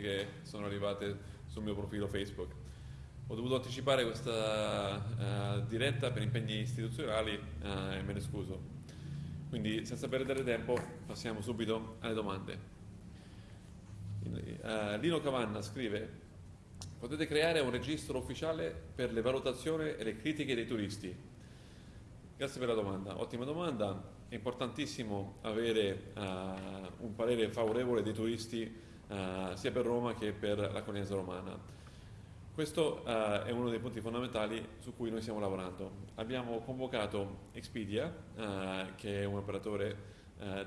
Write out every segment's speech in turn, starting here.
che sono arrivate sul mio profilo Facebook. Ho dovuto anticipare questa uh, diretta per impegni istituzionali uh, e me ne scuso. Quindi senza perdere tempo passiamo subito alle domande. Uh, Lino Cavanna scrive potete creare un registro ufficiale per le valutazioni e le critiche dei turisti. Grazie per la domanda, ottima domanda. È importantissimo avere un parere favorevole dei turisti uh, sia per Roma che per la Corniese Romana. Questo uh, è uno dei punti fondamentali su cui noi stiamo lavorando. Abbiamo convocato Expedia, uh, che è un operatore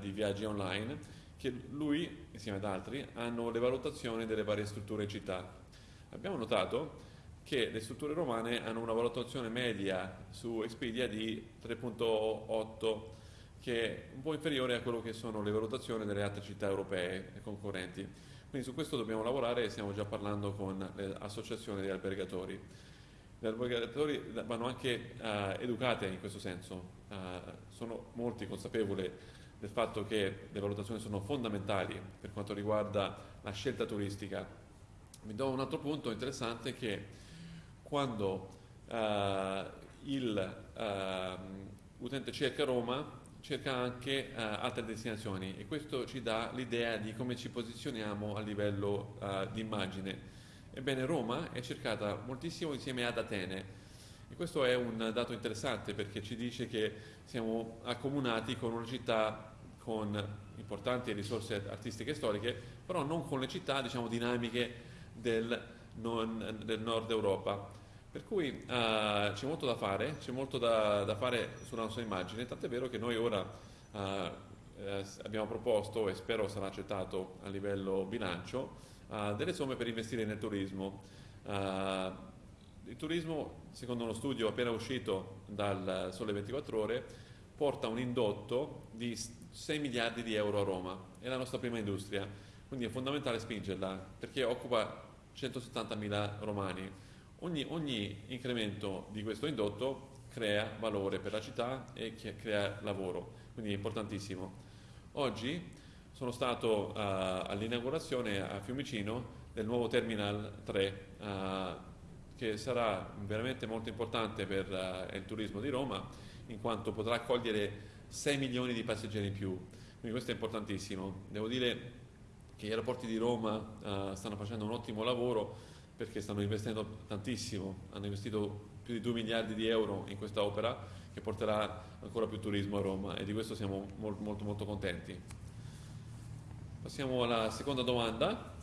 di viaggi online, che lui, insieme ad altri, hanno le valutazioni delle varie strutture città. Abbiamo notato che le strutture romane hanno una valutazione media su Expedia di 3.8 che è un po' inferiore a quello che sono le valutazioni delle altre città europee concorrenti. Quindi su questo dobbiamo lavorare e stiamo già parlando con le associazioni degli albergatori. Gli albergatori vanno anche uh, educate in questo senso, uh, sono molti consapevoli del fatto che le valutazioni sono fondamentali per quanto riguarda la scelta turistica. Vi do un altro punto interessante che quando uh, il utente cerca Roma cerca anche uh, altre destinazioni e questo ci dà l'idea di come ci posizioniamo a livello uh, di immagine. Ebbene, Roma è cercata moltissimo insieme ad Atene e questo è un dato interessante perché ci dice che siamo accomunati con una città con importanti risorse artistiche e storiche, però non con le città diciamo, dinamiche del, non, del nord Europa. Per cui uh, c'è molto da fare, c'è molto da, da, fare sulla nostra immagine, tant'è vero che noi ora uh, eh, abbiamo proposto, e spero sarà accettato a livello bilancio, uh, delle somme per investire nel turismo. il turismo, secondo uno studio appena uscito dal Sole 24 Ore, porta un indotto di 6 miliardi di euro a Roma, è la nostra prima industria, quindi è fondamentale spingerla perché occupa 170 mila romani Ogni, ogni incremento di questo indotto crea valore per la città e crea lavoro, quindi è importantissimo. Oggi sono stato uh, all'inaugurazione a Fiumicino del nuovo Terminal 3, uh, che sarà veramente molto importante per uh, il turismo di Roma, in quanto potrà accogliere 6 milioni di passeggeri in più. Quindi questo è importantissimo. Devo dire che gli aeroporti di Roma stanno facendo un ottimo lavoro perché stanno investendo tantissimo, hanno investito più di 2 miliardi di euro in questa opera che porterà ancora più turismo a Roma e di questo siamo molto molto, molto contenti. Passiamo alla seconda domanda.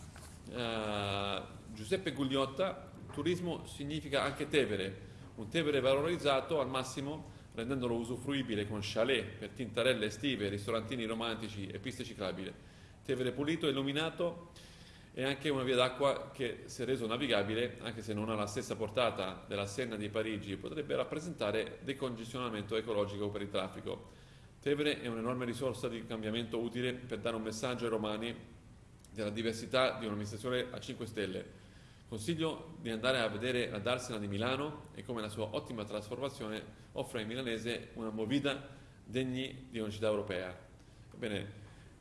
Uh, Giuseppe Gugliotta, turismo significa anche Tevere, un Tevere valorizzato al massimo rendendolo usufruibile con chalet per tintarelle estive, ristorantini romantici e piste ciclabili. Tevere pulito e illuminato è anche una via d'acqua che, se reso navigabile, anche se non ha la stessa portata della Senna di Parigi, potrebbe rappresentare decongestionamento ecologico per il traffico. Tevere è un'enorme risorsa di cambiamento utile per dare un messaggio ai romani della diversità di un'amministrazione a 5 stelle. Consiglio di andare a vedere la Darsena di Milano e come la sua ottima trasformazione offre ai milanese una movida degni di una città europea. Bene,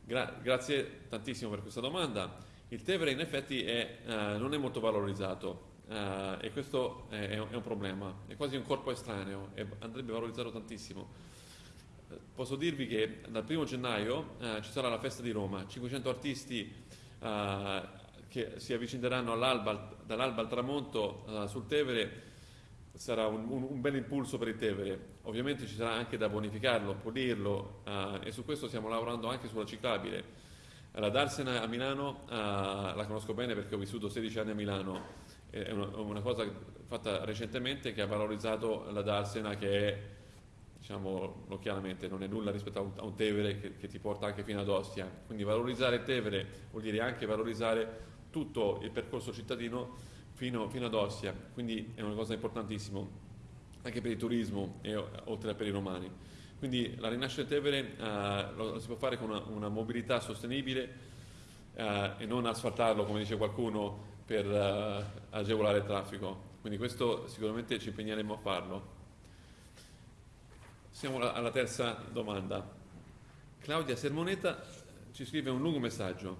gra- grazie tantissimo per questa domanda. Il Tevere in effetti è, uh, non è molto valorizzato uh, e questo è, è, un problema, è quasi un corpo estraneo e andrebbe valorizzato tantissimo. Posso dirvi che dal primo gennaio ci sarà la festa di Roma, 500 artisti che si avvicineranno dall'alba al tramonto sul Tevere, sarà un, un, un, bel impulso per il Tevere. Ovviamente ci sarà anche da bonificarlo, pulirlo e su questo stiamo lavorando anche sulla ciclabile la Darsena a Milano uh, la conosco bene perché ho vissuto 16 anni a Milano, è una, una, cosa fatta recentemente che ha valorizzato la Darsena che è, diciamo chiaramente, non è nulla rispetto a un, a un Tevere che, che, ti porta anche fino ad Ostia. Quindi valorizzare il Tevere vuol dire anche valorizzare tutto il percorso cittadino fino, fino ad Ostia, quindi è una cosa importantissima anche per il turismo e oltre che per i romani. Quindi la rinascita Tevere uh, lo, lo, si può fare con una, una mobilità sostenibile uh, e non asfaltarlo, come dice qualcuno, per uh, agevolare il traffico. Quindi questo sicuramente ci impegneremo a farlo. Siamo alla terza domanda. Claudia Sermoneta ci scrive un lungo messaggio.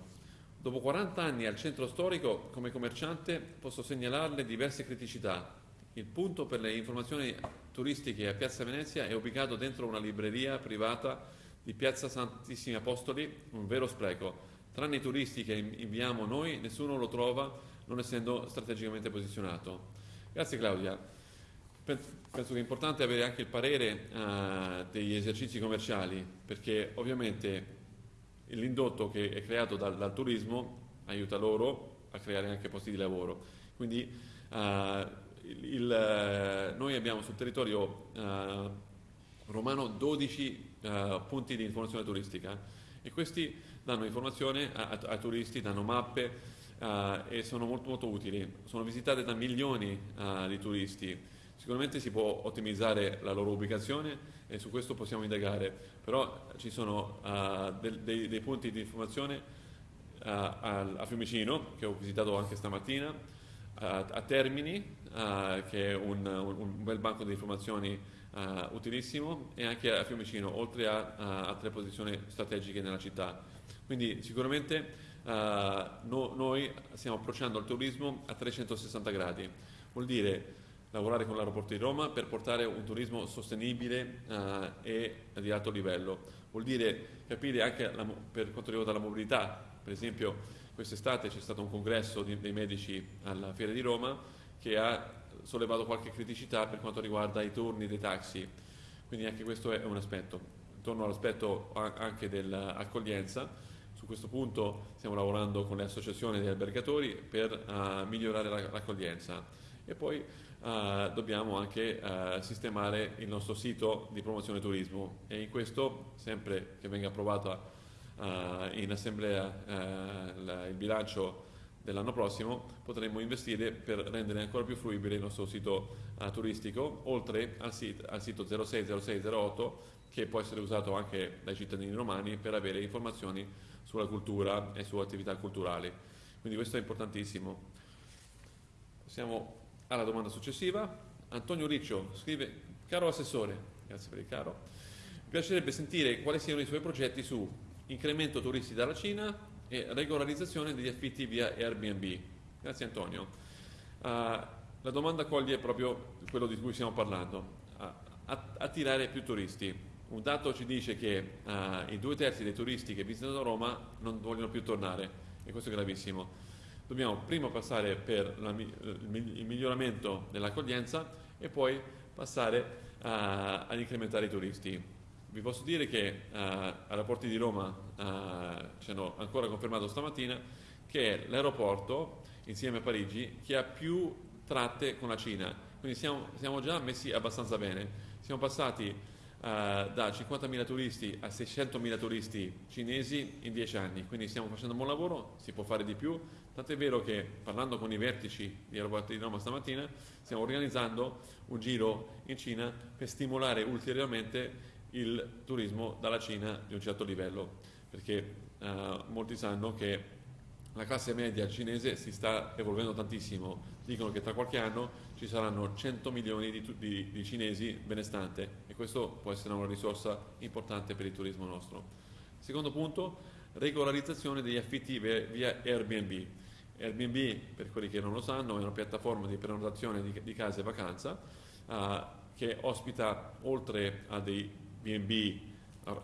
Dopo 40 anni al centro storico, come commerciante, posso segnalarle diverse criticità. Il punto per le informazioni turistiche a Piazza Venezia è ubicato dentro una libreria privata di Piazza Santissimi Apostoli, un vero spreco. Tranne i turisti che inviamo noi, nessuno lo trova, non essendo strategicamente posizionato. Grazie Claudia. Penso che è importante avere anche il parere uh, degli esercizi commerciali, perché ovviamente l'indotto che è creato dal, dal, turismo aiuta loro a creare anche posti di lavoro. Quindi uh, il, il, noi abbiamo sul territorio uh, romano 12 uh, punti di informazione turistica e questi danno informazione ai turisti, danno mappe e sono molto, molto utili. Sono visitate da milioni di turisti. Sicuramente si può ottimizzare la loro ubicazione e su questo possiamo indagare, però ci sono uh, dei, dei, dei, punti di informazione uh, a, a, Fiumicino, che ho visitato anche stamattina, uh, a Termini, che è un, un, bel banco di informazioni utilissimo, e anche a Fiumicino, oltre a, a altre posizioni strategiche nella città. Quindi sicuramente no, noi stiamo approcciando il turismo a 360 gradi, vuol dire lavorare con l'aeroporto di Roma per portare un turismo sostenibile uh, e di alto livello. Vuol dire capire anche la, per quanto riguarda la mobilità, per esempio quest'estate c'è stato un congresso di, dei medici alla Fiera di Roma che ha sollevato qualche criticità per quanto riguarda i turni dei taxi, quindi anche questo è un aspetto. Intorno all'aspetto anche dell'accoglienza, su questo punto stiamo lavorando con le associazioni degli albergatori per uh, migliorare l'accoglienza. E poi uh, dobbiamo anche uh, sistemare il nostro sito di promozione turismo. E in questo, sempre che venga approvato uh, in assemblea la, il bilancio dell'anno prossimo, potremo investire per rendere ancora più fruibile il nostro sito turistico, oltre al, sit- al sito 060608 che può essere usato anche dai cittadini romani per avere informazioni sulla cultura e su attività culturali. Quindi questo è importantissimo. Possiamo alla domanda successiva, Antonio Riccio scrive, caro assessore, grazie per il caro, mi piacerebbe sentire quali siano i suoi progetti su incremento turisti dalla Cina e regolarizzazione degli affitti via Airbnb. Grazie Antonio. Uh, la domanda coglie proprio quello di cui stiamo parlando, uh, attirare più turisti. Un dato ci dice che uh, i due terzi dei turisti che visitano Roma non vogliono più tornare e questo è gravissimo dobbiamo prima passare per la, il miglioramento dell'accoglienza e poi passare uh, ad incrementare i turisti. Vi posso dire che uh, all'aeroporto di Roma uh, ci hanno ancora confermato stamattina che è l'aeroporto, insieme a Parigi, che ha più tratte con la Cina. Quindi siamo, siamo già messi abbastanza bene. Siamo passati Uh, da 50.000 turisti a 600.000 turisti cinesi in 10 anni, quindi stiamo facendo un buon lavoro, si può fare di più, Tant'è vero che parlando con i vertici di aeroporti di Roma stamattina stiamo organizzando un giro in Cina per stimolare ulteriormente il turismo dalla Cina di un certo livello, perché eh, molti sanno che la classe media cinese si sta evolvendo tantissimo, dicono che tra qualche anno ci saranno 100 milioni di, di, di cinesi benestanti e questo può essere una risorsa importante per il turismo nostro. Secondo punto, regolarizzazione degli affitti via Airbnb. Airbnb, per quelli che non lo sanno, è una piattaforma di prenotazione di, di case e vacanza uh, che ospita, oltre a dei B&B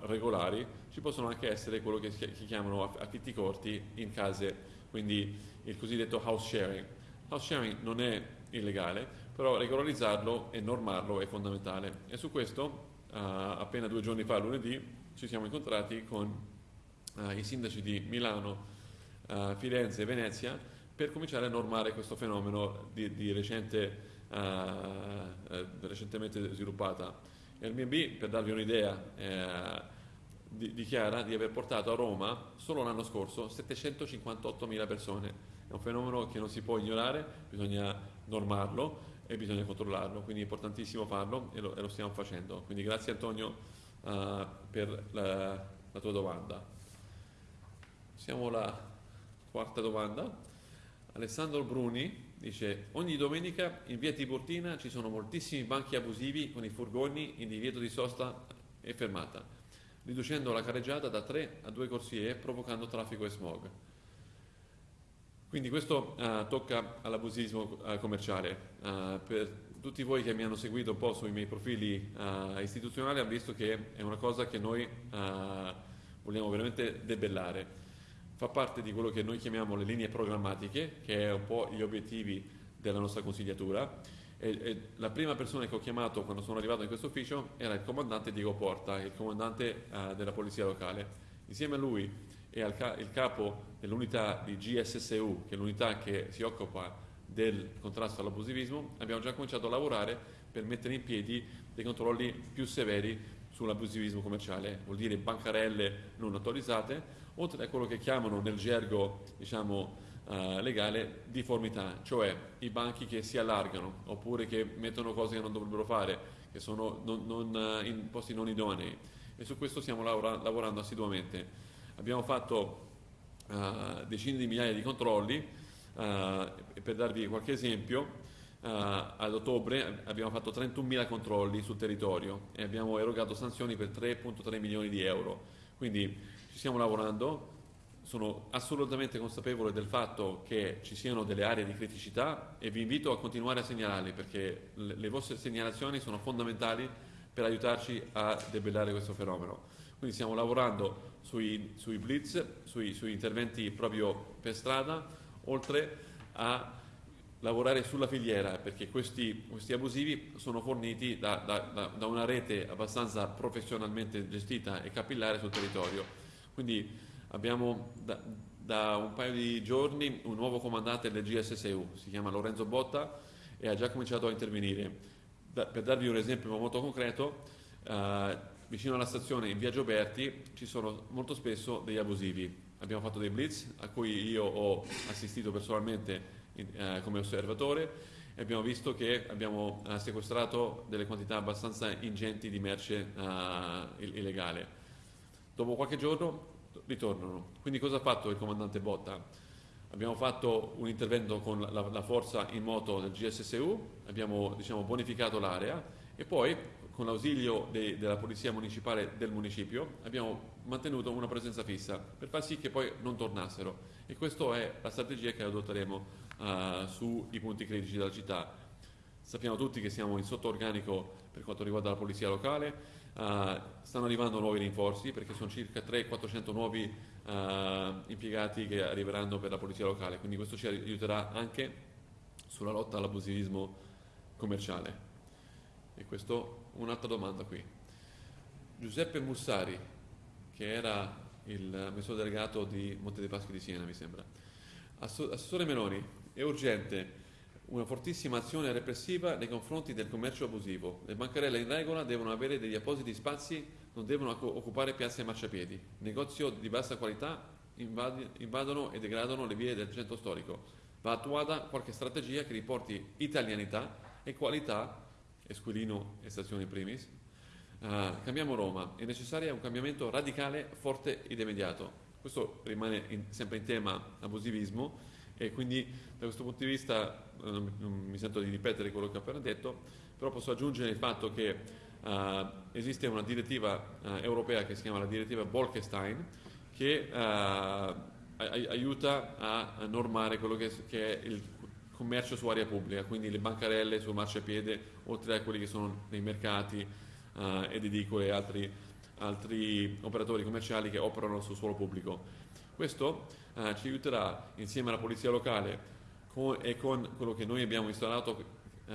regolari, ci possono anche essere quello che si chiamano affitti corti in case, quindi il cosiddetto house sharing. House sharing non è illegale, però regolarizzarlo e normarlo è fondamentale. E su questo, uh, appena due giorni fa, lunedì, ci siamo incontrati con uh, i sindaci di Milano, uh, Firenze e Venezia per cominciare a normare questo fenomeno di, di recente, uh, recentemente sviluppata. Airbnb, per darvi un'idea, eh, di, dichiara di aver portato a Roma solo l'anno scorso 758.000 persone. È un fenomeno che non si può ignorare, bisogna normarlo e bisogna controllarlo, quindi è importantissimo farlo e lo, e lo stiamo facendo. Quindi grazie Antonio uh, per la, la, tua domanda. Siamo alla Quarta domanda. Alessandro Bruni dice ogni domenica in via Tiburtina ci sono moltissimi banchi abusivi con i furgoni in divieto di sosta e fermata, riducendo la carreggiata da tre a due corsie provocando traffico e smog. Quindi questo uh, tocca all'abusivismo uh, commerciale. Uh, per tutti voi che mi hanno seguito un po' sui miei profili istituzionali hanno visto che è una cosa che noi vogliamo veramente debellare. Fa parte di quello che noi chiamiamo le linee programmatiche, che è un po' gli obiettivi della nostra consigliatura. E, e la prima persona che ho chiamato quando sono arrivato in questo ufficio era il comandante Diego Porta, il comandante della polizia locale. Insieme a lui e al ca- capo dell'unità di GSSU, che è l'unità che si occupa del contrasto all'abusivismo, abbiamo già cominciato a lavorare per mettere in piedi dei controlli più severi sull'abusivismo commerciale, vuol dire bancarelle non autorizzate, oltre a quello che chiamano nel gergo diciamo, uh, legale difformità, cioè i banchi che si allargano oppure che mettono cose che non dovrebbero fare, che sono non, non, uh, in posti non idonei. E su questo stiamo lavora- lavorando assiduamente. Abbiamo fatto uh, decine di migliaia di controlli, uh, per darvi qualche esempio, uh, ad ottobre abbiamo fatto 31.000 controlli sul territorio e abbiamo erogato sanzioni per 3.3 milioni di euro. Quindi ci stiamo lavorando, sono assolutamente consapevole del fatto che ci siano delle aree di criticità e vi invito a continuare a segnalarli perché le, vostre segnalazioni sono fondamentali per aiutarci a debellare questo fenomeno. Quindi stiamo lavorando sui, sui blitz, sui, sui, interventi proprio per strada, oltre a lavorare sulla filiera, perché questi, questi abusivi sono forniti da, da, da, una rete abbastanza professionalmente gestita e capillare sul territorio. Quindi abbiamo da, da un paio di giorni un nuovo comandante del GSSU, si chiama Lorenzo Botta e ha già cominciato a intervenire. per darvi un esempio molto concreto, eh, vicino alla stazione in via Gioberti ci sono molto spesso degli abusivi. Abbiamo fatto dei blitz a cui io ho assistito personalmente eh, come osservatore e abbiamo visto che abbiamo eh, sequestrato delle quantità abbastanza ingenti di merce eh, illegale. Dopo qualche giorno ritornano. Quindi cosa ha fatto il comandante Botta? Abbiamo fatto un intervento con la, la forza in moto del GSSU, abbiamo diciamo, bonificato l'area e poi con l'ausilio de, della polizia municipale del municipio, abbiamo mantenuto una presenza fissa per far sì che poi non tornassero. E questa è la strategia che adotteremo uh, sui punti critici della città. Sappiamo tutti che siamo in sottoorganico per quanto riguarda la polizia locale, uh, stanno arrivando nuovi rinforzi perché sono circa 300-400 nuovi uh, impiegati che arriveranno per la polizia locale, quindi questo ci aiuterà anche sulla lotta all'abusivismo commerciale. E questo un'altra domanda qui. Giuseppe Mussari, che era il amministratore delegato di Monte dei Paschi di Siena, mi sembra. Assessore Meloni, è urgente una fortissima azione repressiva nei confronti del commercio abusivo. Le bancarelle in regola devono avere degli appositi spazi, non devono occupare piazze e marciapiedi. Negozi di bassa qualità invadono e degradano le vie del centro storico. Va attuata qualche strategia che riporti italianità e qualità Esquilino e Stazione Primis. Uh, cambiamo Roma, è necessario un cambiamento radicale, forte ed immediato. Questo rimane in, sempre in tema abusivismo e quindi da questo punto di vista uh, non mi sento di ripetere quello che ho appena detto, però posso aggiungere il fatto che uh, esiste una direttiva europea che si chiama la direttiva Bolkestein che aiuta a normare quello che, che è il commercio su area pubblica, quindi le bancarelle sul marciapiede, oltre a quelli che sono nei mercati uh, ed edicole e altri, altri, operatori commerciali che operano sul suolo pubblico. Questo uh, ci aiuterà insieme alla polizia locale con, e con quello che noi abbiamo installato, uh,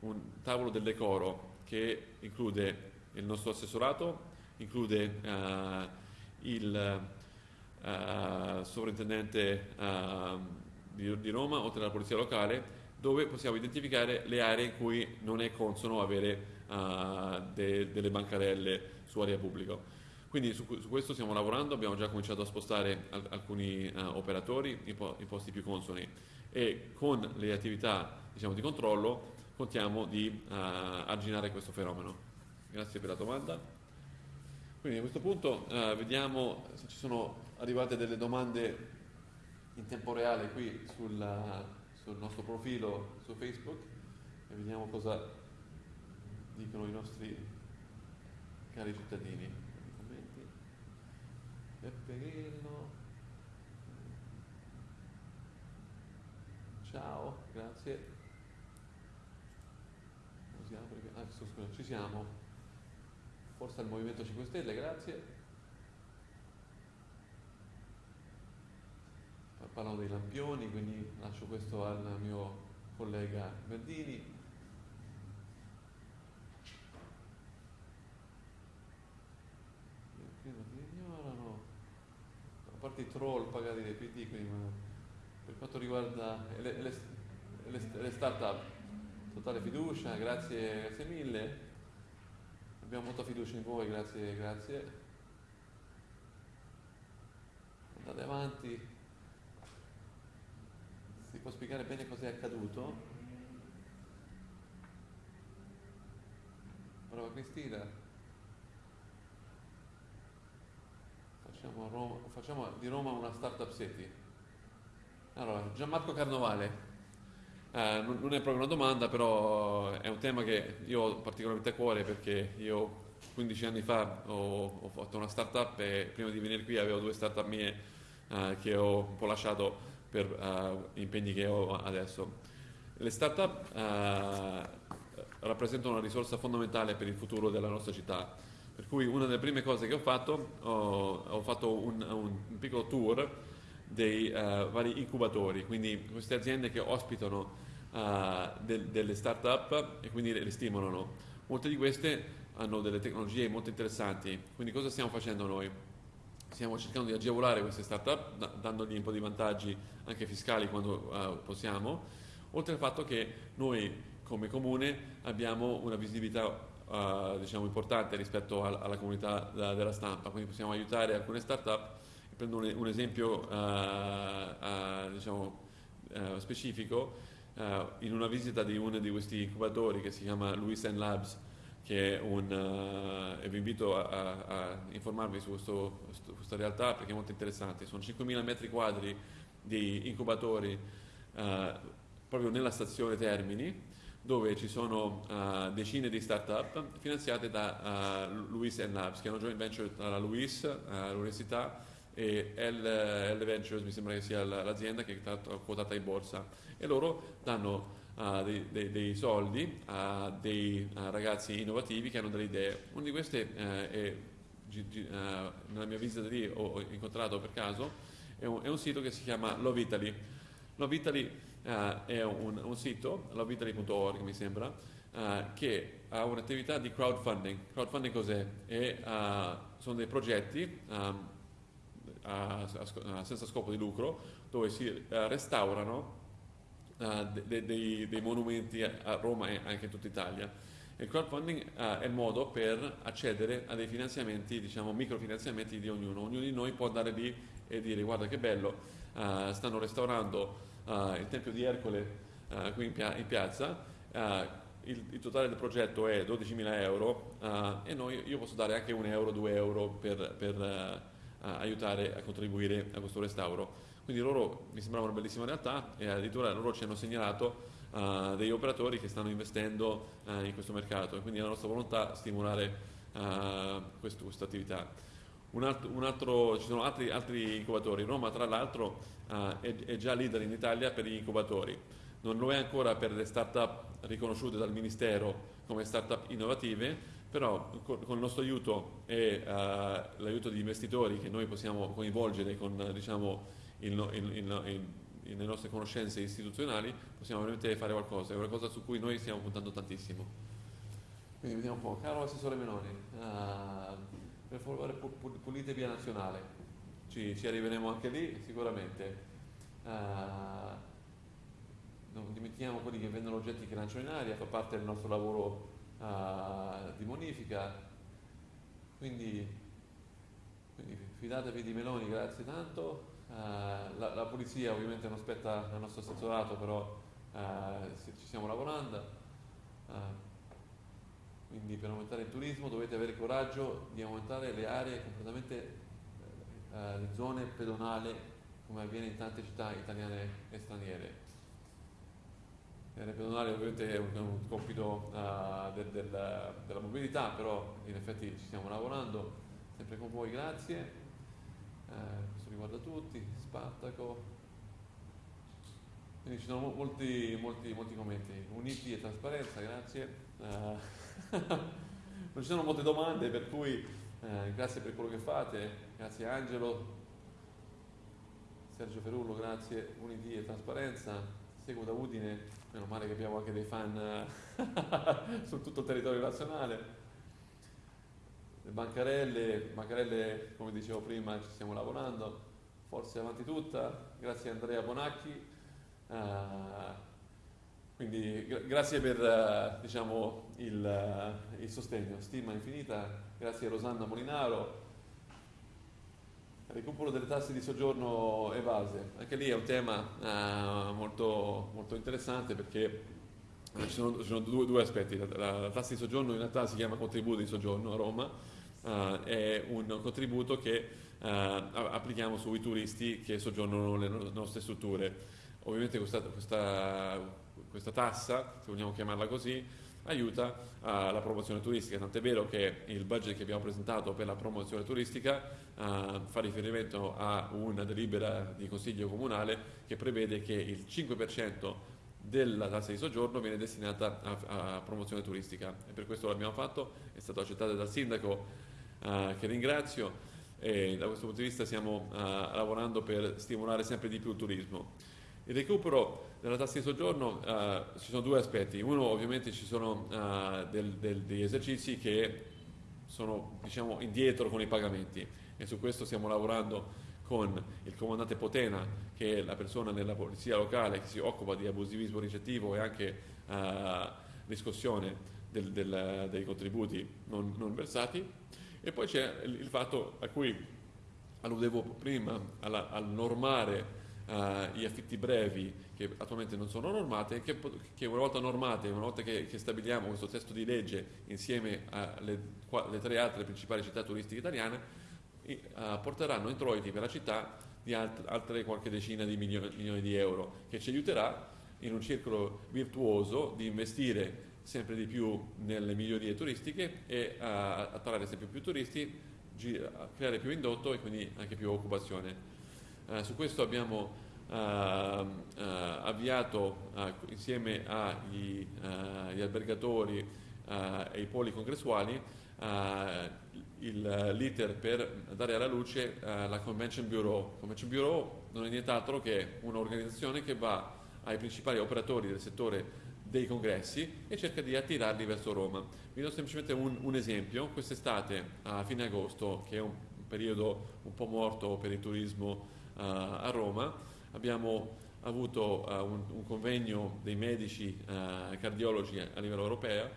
un tavolo del decoro che include il nostro assessorato, include il sovrintendente di, di Roma, oltre alla polizia locale, dove possiamo identificare le aree in cui non è consono avere uh, de, delle bancarelle su area pubblica. Quindi su, su, questo stiamo lavorando, abbiamo già cominciato a spostare al, alcuni uh, operatori in, po- in, posti più consoni e con le attività diciamo, di controllo contiamo di uh, arginare questo fenomeno. Grazie per la domanda. Quindi a questo punto vediamo se ci sono arrivate delle domande in tempo reale qui sulla, sul nostro profilo su Facebook e vediamo cosa dicono i nostri cari cittadini. Commenti. Peppe Grillo. ciao, grazie. Ah, ci siamo. Forza il Movimento 5 Stelle, grazie. Parlano dei lampioni, quindi lascio questo al mio collega Verdini. A parte i troll pagati dai PD, quindi per quanto riguarda le, le, le, le start-up, totale fiducia, grazie, grazie mille. Abbiamo molta fiducia in voi, grazie, grazie. Andate avanti. Può spiegare bene cosa è accaduto? Brava Cristina. Facciamo, Roma, facciamo di Roma una startup city. Allora, Gianmarco Carnovale. Eh, non, non, è proprio una domanda, però è un tema che io ho particolarmente a cuore perché io 15 anni fa ho, ho fatto una startup e prima di venire qui avevo due startup mie eh, che ho un po' lasciato per uh, impegni che ho adesso. Le start-up uh, rappresentano una risorsa fondamentale per il futuro della nostra città, per cui una delle prime cose che ho fatto, ho, ho fatto un, un, piccolo tour dei uh, vari incubatori, quindi queste aziende che ospitano de, delle start-up e quindi le stimolano. Molte di queste hanno delle tecnologie molto interessanti, quindi cosa stiamo facendo noi? Stiamo cercando di agevolare queste start-up da, dandogli un po' di vantaggi anche fiscali quando uh, possiamo, oltre al fatto che noi come comune abbiamo una visibilità uh, diciamo, importante rispetto al, alla comunità da, della stampa, quindi possiamo aiutare alcune start-up. Prendo un, un esempio uh, diciamo, specifico, in una visita di uno di questi incubatori che si chiama Louis Labs, che è un, uh, e vi invito a, a, informarvi su questo, questa realtà perché è molto interessante. Sono 5.000 metri quadri di incubatori uh, proprio nella stazione Termini dove ci sono uh, decine di start-up finanziate da uh, Luis Labs, che è una joint venture tra Luis, uh, l'università, e L, L Ventures, mi sembra che sia l'azienda che è quotata in borsa. E loro danno uh, dei, dei, dei, soldi a dei uh, ragazzi innovativi che hanno delle idee. Una di queste uh, è, nella mia visita lì ho, incontrato per caso, è un, è un, sito che si chiama Love Italy. Love Italy è un, un sito, loveitaly.org mi sembra, che ha un'attività di crowdfunding. Crowdfunding cos'è? È, sono dei progetti um, a, a, senza scopo di lucro dove si restaurano uh, de, de, dei monumenti a Roma e anche in tutta Italia. Il crowdfunding uh, è il modo per accedere a dei finanziamenti, diciamo microfinanziamenti di ognuno. Ognuno di noi può andare lì e dire guarda che bello, uh, stanno restaurando il Tempio di Ercole qui in, pia- in piazza, il, il, totale del progetto è 12.000 euro e noi, io posso dare anche un euro, due euro per, per aiutare a contribuire a questo restauro. Quindi loro mi sembrava una bellissima realtà e addirittura loro ci hanno segnalato uh, degli operatori che stanno investendo uh, in questo mercato. E quindi è la nostra volontà stimolare uh, questa attività. Un altro, un altro, ci sono altri, altri, incubatori, Roma tra l'altro è, è già leader in Italia per gli incubatori, non lo è ancora per le start-up riconosciute dal Ministero come start-up innovative, però con, con il nostro aiuto e uh, l'aiuto di investitori che noi possiamo coinvolgere con diciamo, il, il, il, nelle nostre conoscenze istituzionali possiamo veramente fare qualcosa, è una cosa su cui noi stiamo puntando tantissimo. Quindi vediamo un po', caro Assessore Meloni, uh, per favore pulite via nazionale, ci, ci, arriveremo anche lì sicuramente. Uh, non dimentichiamo quelli che vendono oggetti che lanciano in aria, fa parte del nostro lavoro uh, di bonifica, quindi, quindi fidatevi di Meloni, grazie tanto. Uh, la, la, polizia ovviamente non spetta al nostro assessorato, però uh, ci stiamo lavorando. Uh, quindi per aumentare il turismo dovete avere il coraggio di aumentare le aree completamente, le zone pedonali come avviene in tante città italiane e straniere. Le aree pedonali ovviamente è un, compito del, del, della mobilità, però in effetti ci stiamo lavorando, sempre con voi, grazie. Eh, questo riguarda tutti, Spartaco. Quindi ci sono molti, molti, molti commenti. Uniti e trasparenza, grazie. Uh, non ci sono molte domande, per cui uh, grazie per quello che fate. Grazie Angelo, Sergio Ferullo, grazie. Uniti e trasparenza. Seguo da Udine, meno male che abbiamo anche dei fan uh, su tutto il territorio nazionale. Le bancarelle, bancarelle, come dicevo prima, ci stiamo lavorando. Forse avanti tutta. Grazie Andrea Bonacchi. Uh, quindi gra- grazie per uh, diciamo, il, uh, il, sostegno, stima infinita, grazie a Rosanna Molinaro. Recupero delle tasse di soggiorno evase, anche lì è un tema molto, molto, interessante perché ci sono, ci sono due, due, aspetti. La, la, la, tassa di soggiorno in realtà si chiama contributo di soggiorno a Roma, è un contributo che applichiamo sui turisti che soggiornano nelle nostre strutture. Ovviamente questa, questa, questa tassa, se vogliamo chiamarla così, aiuta alla promozione turistica, tant'è vero che il budget che abbiamo presentato per la promozione turistica uh, fa riferimento a una delibera di consiglio comunale che prevede che il 5% della tassa di soggiorno viene destinata a, a promozione turistica. E per questo l'abbiamo fatto, è stato accettato dal sindaco uh, che ringrazio e da questo punto di vista stiamo uh, lavorando per stimolare sempre di più il turismo. Il recupero della tassa di soggiorno uh, ci sono due aspetti. Uno ovviamente ci sono uh, del, del, degli esercizi che sono diciamo, indietro con i pagamenti e su questo stiamo lavorando con il comandante Potena che è la persona nella polizia locale che si occupa di abusivismo ricettivo e anche uh, riscossione del, del, dei contributi non, non, versati e poi c'è il, fatto a cui alludevo prima alla, al normare uh, gli affitti brevi che attualmente non sono normate, che, che una volta normate, una volta che, che, stabiliamo questo testo di legge insieme alle le tre altre principali città turistiche italiane, uh, porteranno introiti per la città di alt altre qualche decina di milioni, milioni di euro, che ci aiuterà in un circolo virtuoso di investire sempre di più nelle migliorie turistiche e a attrarre sempre più turisti, creare più indotto e quindi anche più occupazione. Eh, su questo abbiamo eh, eh, avviato insieme agli, albergatori e ai poli congressuali l'iter per dare alla luce la Convention Bureau. Convention Bureau non è nient'altro che un'organizzazione che va ai principali operatori del settore dei congressi e cerca di attirarli verso Roma. Vi do semplicemente un, un esempio, quest'estate a fine agosto, che è un periodo un po' morto per il turismo a Roma, abbiamo avuto uh, un, un, convegno dei medici uh, cardiologi a livello europeo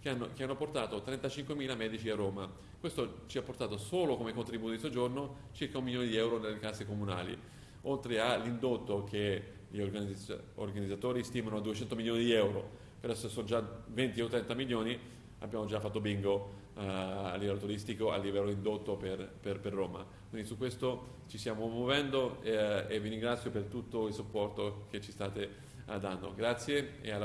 che hanno, che hanno, portato 35.000 medici a Roma. Questo ci ha portato solo come contributo di soggiorno circa un milione di euro nelle casse comunali, oltre all'indotto che gli organizz organizzatori stimano a 200 milioni di euro, per adesso sono già 20 o 30 milioni, abbiamo già fatto bingo uh, a livello turistico, a livello indotto per, per, per Roma. Quindi su questo ci stiamo muovendo eh, e vi ringrazio per tutto il supporto che ci state eh, dando. Grazie e alla